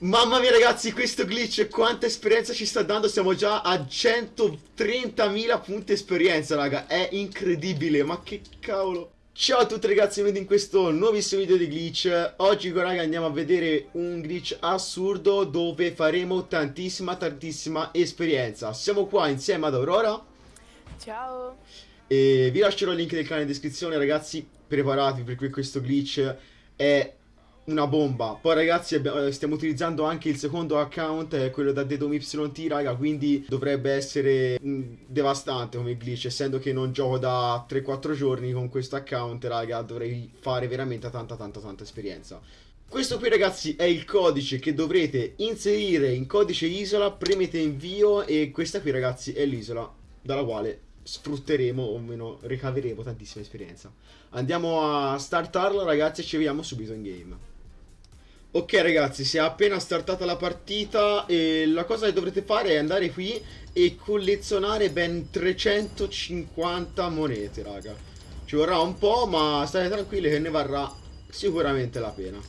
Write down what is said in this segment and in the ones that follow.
Mamma mia ragazzi, questo glitch quanta esperienza ci sta dando, siamo già a 130.000 punti esperienza raga, è incredibile, ma che cavolo. Ciao a tutti ragazzi, benvenuti in questo nuovissimo video di glitch. Oggi raga andiamo a vedere un glitch assurdo dove faremo tantissima tantissima esperienza. Siamo qua insieme ad Aurora. Ciao. E vi lascerò il link del canale in descrizione ragazzi. Preparatevi perché questo glitch è una bomba. Poi ragazzi abbiamo, stiamo utilizzando anche il secondo account, è quello da DedomYT, raga, quindi dovrebbe essere mh, devastante come glitch, essendo che non gioco da 3-4 giorni con questo account, raga, dovrei fare veramente tanta tanta tanta esperienza. Questo qui ragazzi è il codice che dovrete inserire in codice isola, premete invio e questa qui ragazzi è l'isola dalla quale sfrutteremo o meno ricaveremo tantissima esperienza. Andiamo a startarla ragazzi e ci vediamo subito in game. Ok ragazzi, si è appena startata la partita e la cosa che dovrete fare è andare qui e collezionare ben 350 monete, raga. Ci vorrà un po', ma state tranquilli che ne varrà sicuramente la pena.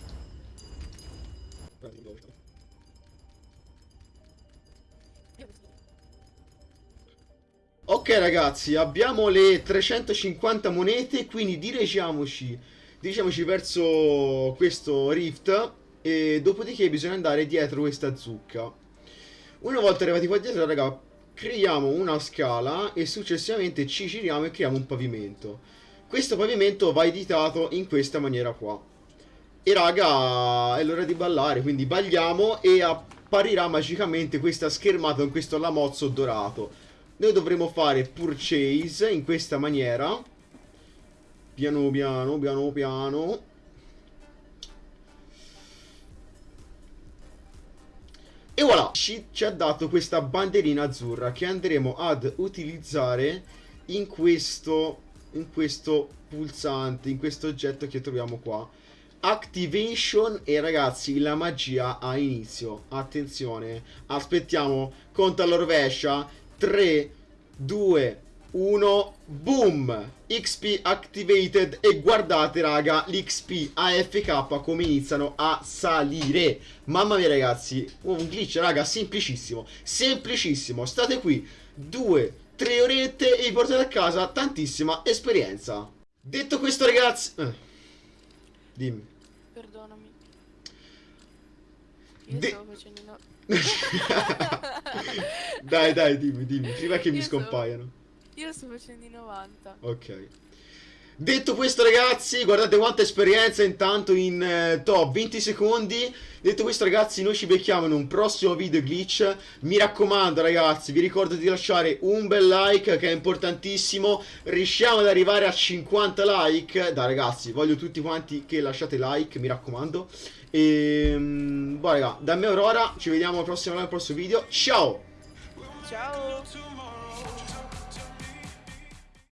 Ok ragazzi, abbiamo le 350 monete, quindi dirigiamoci, dirigiamoci verso questo rift e dopodiché bisogna andare dietro questa zucca. Una volta arrivati qua dietro, raga, creiamo una scala e successivamente ci giriamo e creiamo un pavimento. Questo pavimento va editato in questa maniera qua. E raga, è l'ora di ballare, quindi balliamo e apparirà magicamente questa schermata con questo lamozzo dorato. Noi dovremo fare purchase in questa maniera. Piano piano, piano piano. E voilà, ci, ci ha dato questa banderina azzurra che andremo ad utilizzare in questo, in questo pulsante, in questo oggetto che troviamo qua. Activation e ragazzi la magia ha inizio. Attenzione, aspettiamo, conta alla rovescia. 3, 2, 1, boom! XP activated e guardate raga, l'XP AFK come iniziano a salire. Mamma mia ragazzi, un glitch raga, semplicissimo, semplicissimo. State qui, due, tre orette e vi portate a casa tantissima esperienza. Detto questo ragazzi... Eh. Dimmi. Perdonami. Io De stavo facendo no... dai dai dimmi dimmi, prima che Io mi scompaiano. Io sto facendo i 90. Ok. Detto questo ragazzi, guardate quanta esperienza intanto in eh, top 20 secondi. Detto questo ragazzi, noi ci becchiamo in un prossimo video glitch. Mi raccomando ragazzi, vi ricordo di lasciare un bel like che è importantissimo. Riusciamo ad arrivare a 50 like. Dai ragazzi, voglio tutti quanti che lasciate like, mi raccomando. E... boh raga, da me Aurora, ci vediamo al prossimo, al prossimo video. Ciao! Ciao!